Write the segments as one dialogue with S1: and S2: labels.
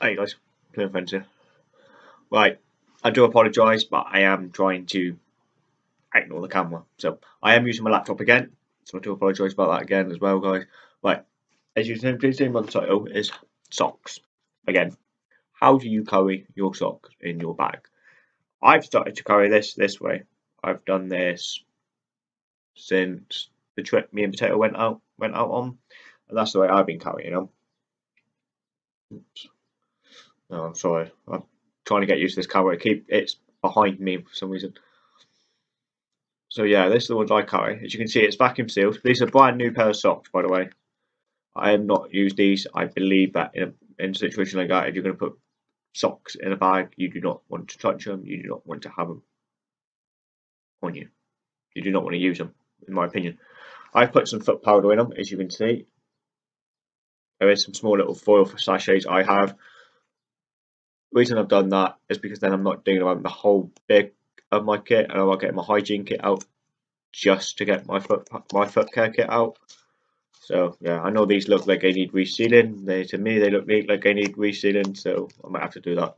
S1: Hey guys, playing friends here. Right, I do apologise, but I am trying to ignore the camera. So I am using my laptop again, so I do apologise about that again as well, guys. Right, as you can see the title is socks. Again, how do you carry your socks in your bag? I've started to carry this this way. I've done this since the trip me and Potato went out went out on, and that's the way I've been carrying them. Oops. No, I'm sorry. I'm trying to get used to this camera. keep it's behind me for some reason. So yeah, this is the ones I carry. As you can see, it's vacuum sealed. These are brand new pair of socks, by the way. I have not used these. I believe that in a, in a situation like that, if you're going to put socks in a bag, you do not want to touch them. You do not want to have them on you. You do not want to use them, in my opinion. I've put some foot powder in them, as you can see. There is some small little foil for sachets I have reason I've done that is because then I'm not doing around the whole big of my kit and I'm not getting my hygiene kit out just to get my foot my foot care kit out. So yeah, I know these look like they need resealing. They to me they look like they need resealing, so I might have to do that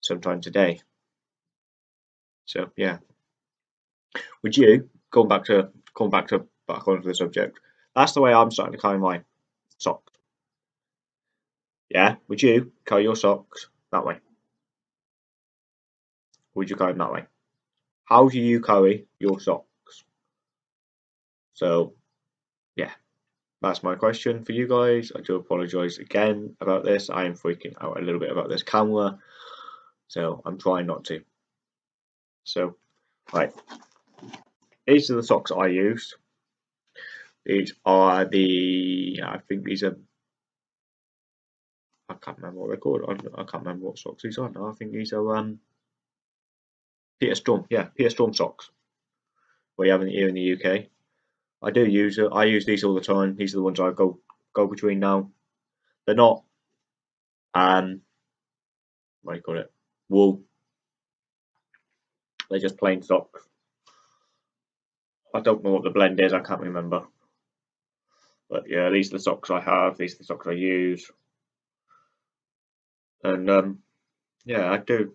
S1: sometime today. So yeah. Would you going back to going back to back onto the subject? That's the way I'm starting to carry my socks. Yeah, would you carry your socks that way? Would you carry them that way? How do you carry your socks? So, yeah, that's my question for you guys. I do apologise again about this. I am freaking out a little bit about this camera, so I'm trying not to. So, right, these are the socks I use. These are the, I think these are I can't remember what they're called. I, can't remember what socks these are now. I think these are um, Peter Storm. Yeah, Peter Storm socks. We have here in the UK. I do use. I use these all the time. These are the ones I go go between now. They're not um what do you call it? Wool. They're just plain socks. I don't know what the blend is. I can't remember. But yeah, these are the socks I have. These are the socks I use and um, yeah, I do.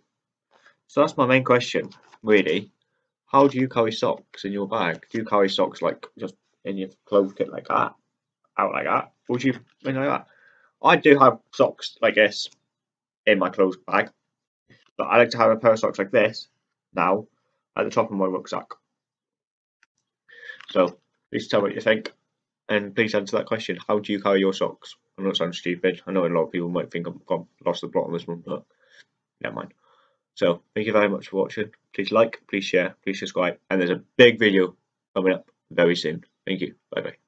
S1: So that's my main question, really. How do you carry socks in your bag? Do you carry socks like just in your clothes kit like that, out like that? Would you like that? I do have socks like this in my clothes bag, but I like to have a pair of socks like this now at the top of my rucksack. So please tell me what you think, and please answer that question. How do you carry your socks? I'm not sounding stupid. I know a lot of people might think I've gone, lost the plot on this one, but never mind. So, thank you very much for watching. Please like, please share, please subscribe, and there's a big video coming up very soon. Thank you. Bye bye.